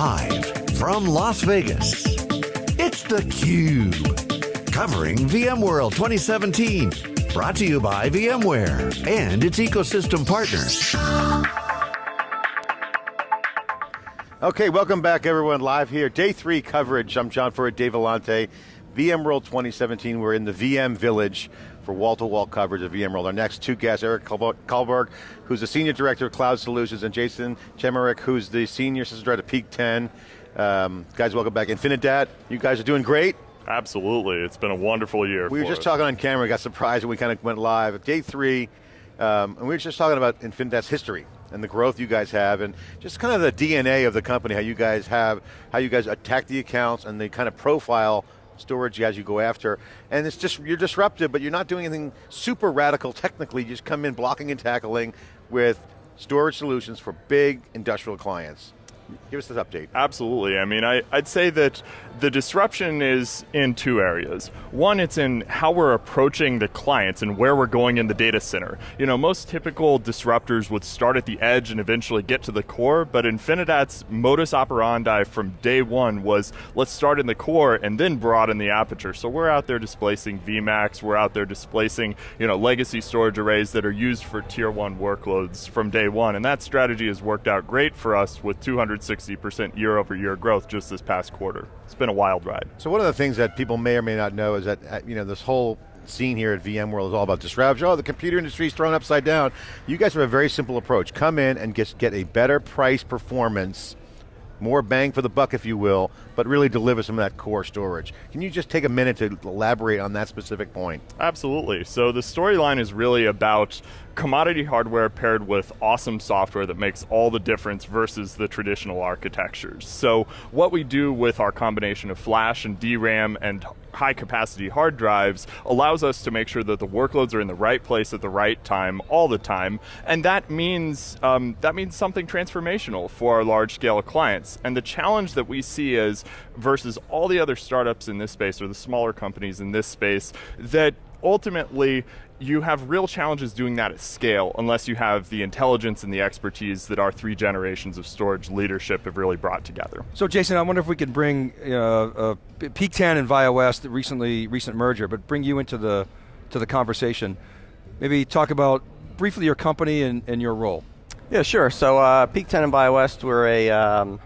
Live from Las Vegas, it's theCUBE. Covering VMworld 2017. Brought to you by VMware and its ecosystem partners. Okay, welcome back everyone, live here. Day three coverage, I'm John Furrier, Dave Vellante. VMworld 2017, we're in the VM Village for wall-to-wall -wall coverage of VMworld. Our next two guests, Eric Kaulberg, who's the Senior Director of Cloud Solutions, and Jason Chemerick, who's the Senior System Director of Peak 10. Um, guys, welcome back. Infinidat, you guys are doing great. Absolutely, it's been a wonderful year We were just us. talking on camera, got surprised when we kind of went live. Day three, um, and we were just talking about Infinidat's history and the growth you guys have and just kind of the DNA of the company, how you guys have, how you guys attack the accounts and the kind of profile storage as you go after. And it's just, you're disruptive, but you're not doing anything super radical technically, you just come in blocking and tackling with storage solutions for big industrial clients. Give us this update. Absolutely. I mean, I, would say that the disruption is in two areas. One, it's in how we're approaching the clients and where we're going in the data center. You know, most typical disruptors would start at the edge and eventually get to the core, but Infinidat's modus operandi from day one was let's start in the core and then broaden the aperture. So we're out there displacing VMAX, we're out there displacing, you know, legacy storage arrays that are used for tier one workloads from day one. And that strategy has worked out great for us with 260% year over year growth just this past quarter. It's been a wild ride. So one of the things that people may or may not know is that, uh, you know, this whole scene here at VMworld is all about disruption. Oh, the computer industry is thrown upside down. You guys have a very simple approach. Come in and get, get a better price performance more bang for the buck, if you will, but really deliver some of that core storage. Can you just take a minute to elaborate on that specific point? Absolutely. So the storyline is really about commodity hardware paired with awesome software that makes all the difference versus the traditional architectures. So what we do with our combination of flash and DRAM and high capacity hard drives allows us to make sure that the workloads are in the right place at the right time all the time and that means um, that means something transformational for our large scale clients and the challenge that we see is versus all the other startups in this space or the smaller companies in this space that ultimately you have real challenges doing that at scale unless you have the intelligence and the expertise that our three generations of storage leadership have really brought together. So Jason, I wonder if we could bring uh, uh, Peak 10 and ViaWest, the recently recent merger, but bring you into the to the conversation. Maybe talk about briefly your company and, and your role. Yeah, sure. So uh, Peak 10 and ViaWest, we're a um,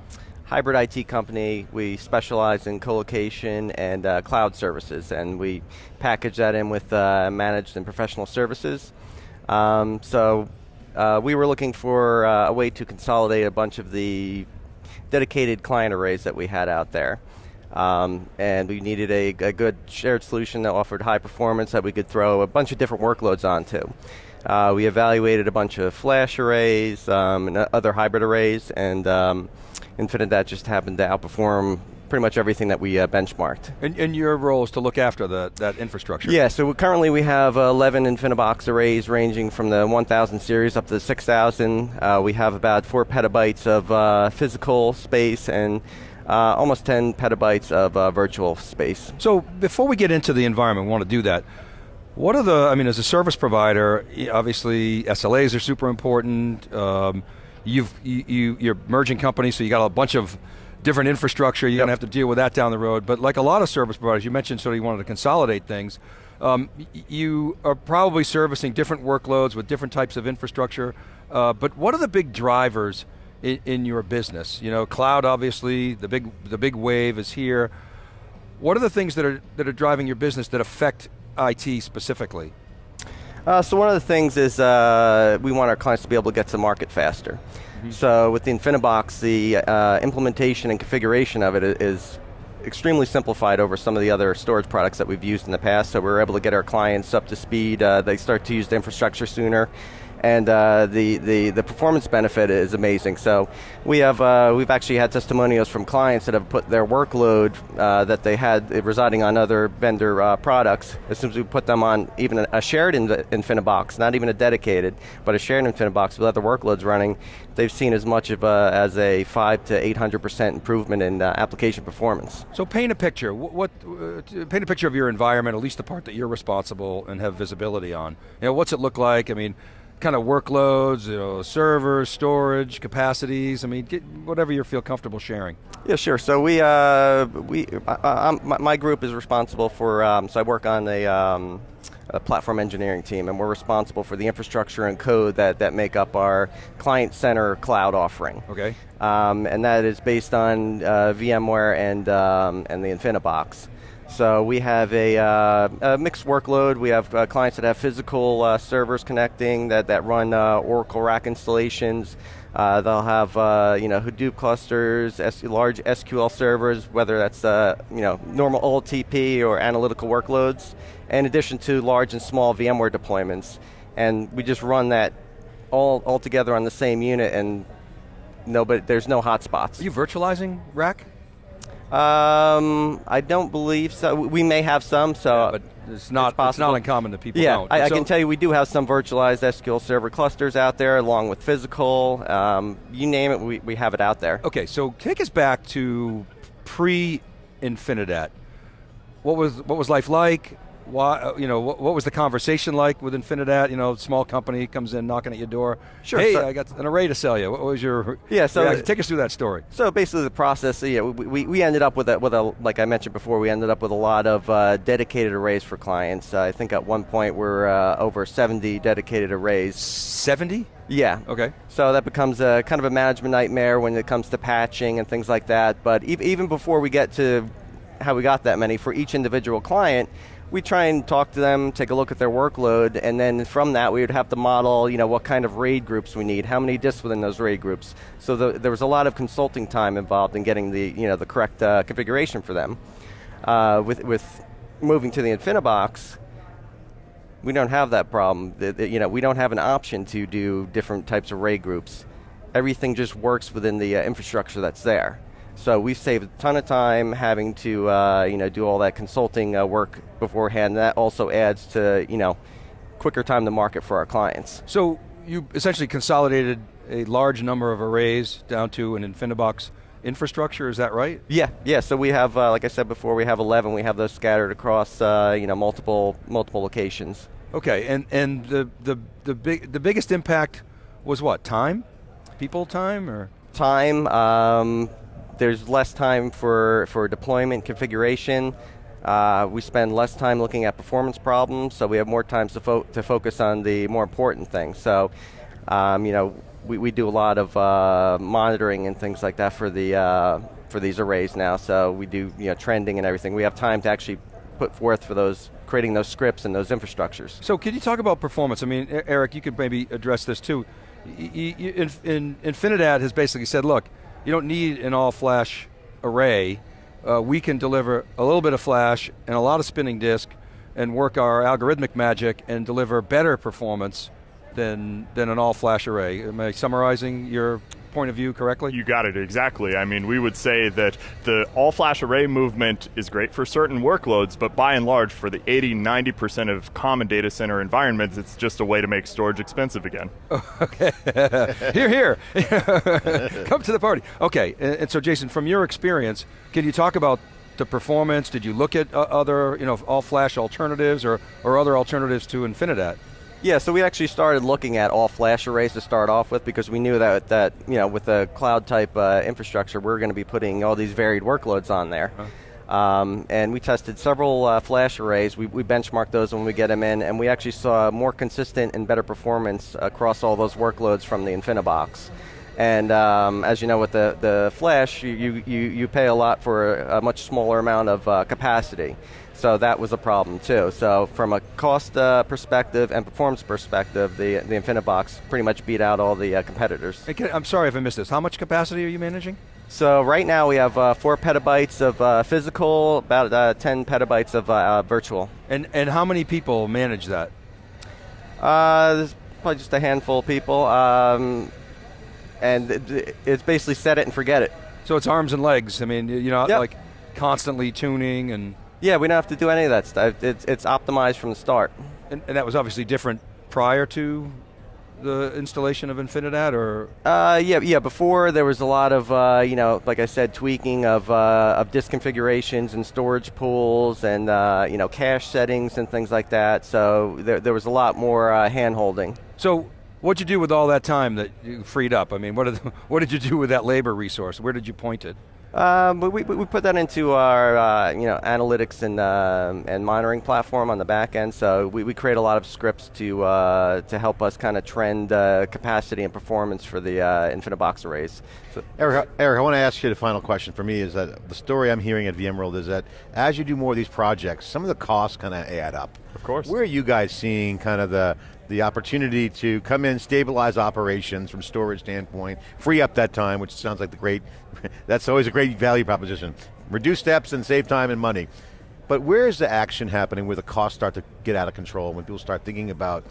hybrid IT company. We specialize in colocation and uh, cloud services, and we package that in with uh, managed and professional services. Um, so uh, we were looking for uh, a way to consolidate a bunch of the dedicated client arrays that we had out there. Um, and we needed a, a, good shared solution that offered high performance that we could throw a bunch of different workloads onto. Uh, we evaluated a bunch of flash arrays um, and other hybrid arrays, and um, Infinidat just happened to outperform pretty much everything that we uh, benchmarked. And, and, your role is to look after the, that infrastructure? Yeah, so we, currently we have uh, 11 InfiniBox arrays ranging from the 1000 series up to the 6000. Uh, we have about four petabytes of uh, physical space and uh, almost 10 petabytes of uh, virtual space. So before we get into the environment, we want to do that. What are the, I mean, as a service provider, obviously SLAs are super important. Um, you've, you, you, are merging companies, so you got a bunch of different infrastructure, you're yep. going to have to deal with that down the road. But like a lot of service providers, you mentioned sort of you wanted to consolidate things. Um, you are probably servicing different workloads with different types of infrastructure, uh, but what are the big drivers in, in, your business? You know, cloud obviously, the big, the big wave is here. What are the things that are, that are driving your business that affect IT specifically? Uh, so one of the things is uh, we want our clients to be able to get to market faster. Mm -hmm. So with the InfiniBox, the uh, implementation and configuration of it is extremely simplified over some of the other storage products that we've used in the past, so we're able to get our clients up to speed, uh, they start to use the infrastructure sooner, and uh, the, the, the performance benefit is amazing. So we have, uh, we've actually had testimonials from clients that have put their workload uh, that they had residing on other vendor uh, products, as soon as we put them on even a shared InfiniBox, not even a dedicated, but a shared InfiniBox with other workloads running, they've seen as much of a, as a five to 800% improvement in uh, application performance. So paint a picture, what, uh, paint a picture of your environment, at least the part that you're responsible and have visibility on. You know, what's it look like? I mean, kind of workloads, you know, servers, storage, capacities. I mean, get whatever you feel comfortable sharing. Yeah, sure. So we, uh, we, uh, my, my, group is responsible for. Um, so I work on a, um, a, platform engineering team, and we're responsible for the infrastructure and code that that make up our client center cloud offering. Okay. Um, and that is based on uh, VMware and um, and the InfiniBox. So we have a, uh, a mixed workload. We have uh, clients that have physical uh, servers connecting that, that run uh, Oracle RAC installations. Uh, they'll have uh, you know Hadoop clusters, S large SQL servers, whether that's you know normal OLTP or analytical workloads, in addition to large and small VMware deployments. And we just run that all, all together on the same unit and no, but there's no hotspots. Are you virtualizing RAC? Um, I don't believe so. We may have some, so yeah, but it's not it's, it's, not uncommon that people yeah, don't. I, I so can tell you we do have some virtualized SQL Server clusters out there, along with physical. Um, you name it, we, we have it out there. Okay, so take us back to pre-Infinidat. What was what was life like? Why, uh, you know, what, what, was the conversation like with Infinidat? You know, small company comes in knocking at your door. Sure. Hey, so I got an array to sell you. What was your? Yeah. So reaction? take us through that story. So basically, the process. Yeah, we, we, we ended up with a, with a like I mentioned before. We ended up with a lot of uh, dedicated arrays for clients. Uh, I think at one point we're uh, over 70 dedicated arrays. 70. Yeah. Okay. So that becomes a kind of a management nightmare when it comes to patching and things like that. But e even before we get to how we got that many for each individual client we try and talk to them, take a look at their workload, and then from that we would have to model, you know, what kind of RAID groups we need, how many disks within those RAID groups. So the, there was a lot of consulting time involved in getting the, you know, the correct uh, configuration for them. Uh, with, with moving to the InfiniBox, we don't have that problem. The, the, you know, we don't have an option to do different types of RAID groups. Everything just works within the uh, infrastructure that's there. So we've saved a ton of time having to uh, you know do all that consulting uh, work beforehand. That also adds to you know quicker time to market for our clients. So you essentially consolidated a large number of arrays down to an InfiniBox infrastructure. Is that right? Yeah, yeah. So we have, uh, like I said before, we have 11. We have those scattered across uh, you know multiple multiple locations. Okay, and and the the the big the biggest impact was what time, people time or time. Um, there's less time for, for deployment configuration. Uh, we spend less time looking at performance problems, so we have more time to, fo to focus on the more important things. So, um, you know, we, we do a lot of uh, monitoring and things like that for the uh, for these arrays now. So we do you know trending and everything. We have time to actually put forth for those creating those scripts and those infrastructures. So, can you talk about performance? I mean, Eric, you could maybe address this too. in, in, Infinidat has basically said, look, you don't need an all flash array. Uh, we can deliver a little bit of flash and a lot of spinning disk and work our algorithmic magic and deliver better performance than, than an all flash array. Am I summarizing your point of view correctly? You got it, exactly. I mean, we would say that the all flash array movement is great for certain workloads, but by and large, for the 80, 90% of common data center environments, it's just a way to make storage expensive again. okay. here, here. Come to the party. Okay, and, so Jason, from your experience, can you talk about the performance? Did you look at uh, other, you know, all flash alternatives or, or other alternatives to Infinidat? Yeah, so we actually started looking at all flash arrays to start off with because we knew that that you know with the cloud type uh, infrastructure we are going to be putting all these varied workloads on there. Huh. Um, and we tested several uh, flash arrays. We, we benchmarked those when we get them in, and we actually saw more consistent and better performance across all those workloads from the InfiniBox. And um, as you know, with the, the flash, you, you, you pay a lot for a much smaller amount of uh, capacity. So that was a problem too. So from a cost uh, perspective and performance perspective, the, the InfiniBox pretty much beat out all the uh, competitors. Hey, I'm sorry if I missed this. How much capacity are you managing? So right now we have uh, four petabytes of uh, physical, about uh, 10 petabytes of uh, virtual. And, and how many people manage that? there's probably just a handful of people. Um, and it's basically set it and forget it. So it's arms and legs. I mean, you know, yep. like constantly tuning and. Yeah, we don't have to do any of that stuff. It's, it's optimized from the start. And, and that was obviously different prior to the installation of Infinidat, or? Uh, yeah, yeah. Before there was a lot of, uh, you know, like I said, tweaking of uh, of disk configurations and storage pools, and uh, you know, cache settings and things like that. So there, there was a lot more uh, hand holding. So What'd you do with all that time that you freed up? I mean, what did, what did you do with that labor resource? Where did you point it? Um, we, we, we put that into our uh, you know analytics and uh, and monitoring platform on the back end. So we, we create a lot of scripts to uh, to help us kind of trend uh, capacity and performance for the uh, InfiniBox arrays. So Eric, Eric, I want to ask you the final question for me is that the story I'm hearing at VMworld is that as you do more of these projects, some of the costs kind of add up. Of course. Where are you guys seeing kind of the the opportunity to come in, stabilize operations from storage standpoint, free up that time, which sounds like the great, that's always a great value proposition. Reduce steps and save time and money. But where is the action happening where the costs start to get out of control, when people start thinking about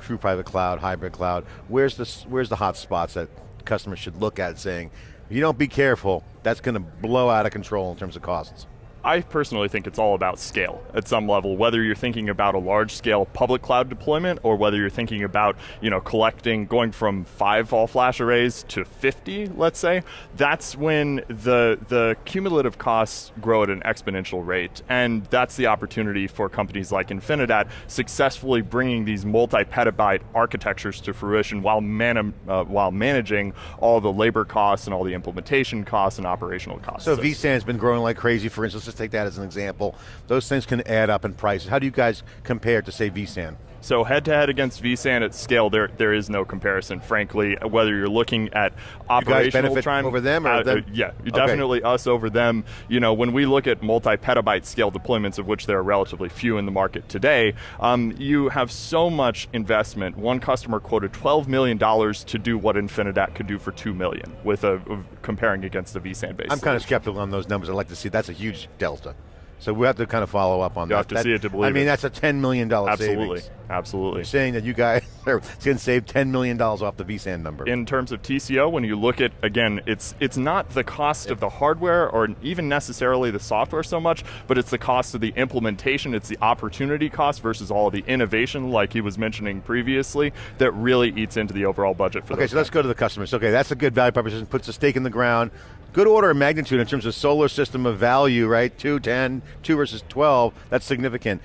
true private cloud, hybrid cloud, where's the, where's the hot spots that customers should look at saying, you don't be careful, that's going to blow out of control in terms of costs? I personally think it's all about scale at some level, whether you're thinking about a large scale public cloud deployment or whether you're thinking about, you know, collecting, going from five all flash arrays to 50, let's say, that's when the, the cumulative costs grow at an exponential rate. And that's the opportunity for companies like Infinidat successfully bringing these multi-petabyte architectures to fruition while, man, uh, while managing all the labor costs and all the implementation costs and operational costs. So vSAN's been growing like crazy, for instance, take that as an example. Those things can add up in prices. How do you guys compare to say vSAN? So head to head against vSAN at scale, there there is no comparison. Frankly, whether you're looking at operational time over them or uh, them? uh, yeah, Okay. definitely us over them. You know, when we look at multi-petabyte scale deployments, of which there are relatively few in the market today, um, you have so much investment. One customer quoted 12 million dollars to do what Infinidat could do for two million, with a, comparing against the vSAN base. I'm kind of skeptical on those numbers. I'd like to see, that's a huge delta. So we have to kind of follow up on You that. have to That- see it to believe I mean, it. that's a $10 million Absolutely, savings. absolutely. You're saying that you guys are going to save $10 million off the vSAN number. in terms of TCO, when you look at again, it's it's not the cost of the hardware or even necessarily the software so much, but it's the cost of the implementation. It's the opportunity cost versus all of the innovation, like he was mentioning previously, that really eats into the overall budget for. Okay, so let's go to the customers. Okay, that's a good value proposition, puts a stake in the ground. Good order of magnitude in terms of solar system of value, right? 2, 10, 2 versus 12, that's significant.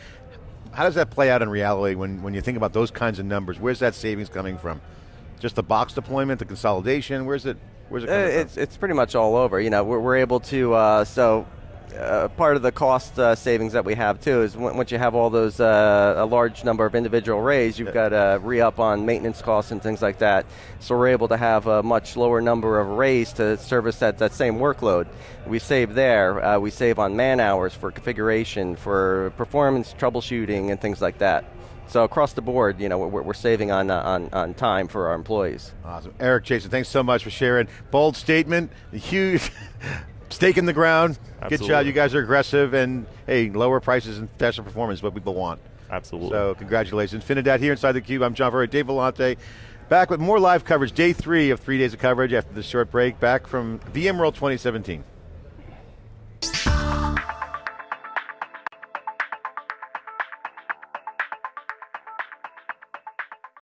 How does that play out in reality when, when you think about those kinds of numbers? Where's that savings coming from? Just the box deployment, the consolidation, where's it, where's it Uh, coming from? It's, it's pretty much all over. You know, we're, we're able to, uh, so uh, part of the cost uh, savings that we have too is once you have all those, uh, a large number of individual arrays, you've got to re-up on maintenance costs and things like that. So we're able to have a much lower number of arrays to service that, that same workload. We save there. Uh, we save on man hours for configuration, for performance troubleshooting and things like that. So across the board, you know, we're, we're saving on, uh, on, on time for our employees. Awesome. Eric Jason, thanks so much for sharing. Bold statement, huge stake in the ground. Good job. You guys are aggressive and hey, lower prices and faster performance is what people want. Absolutely. So congratulations. Infinidat here inside the cube. I'm John Furrier, Dave Vellante. Back with more live coverage, day three of three days of coverage after this short break, back from VMworld 2017.